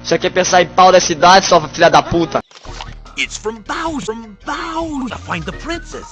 Você quer pensar em pau da cidade, sua filha da puta? It's from Bowser. From Bowser. To find the princess.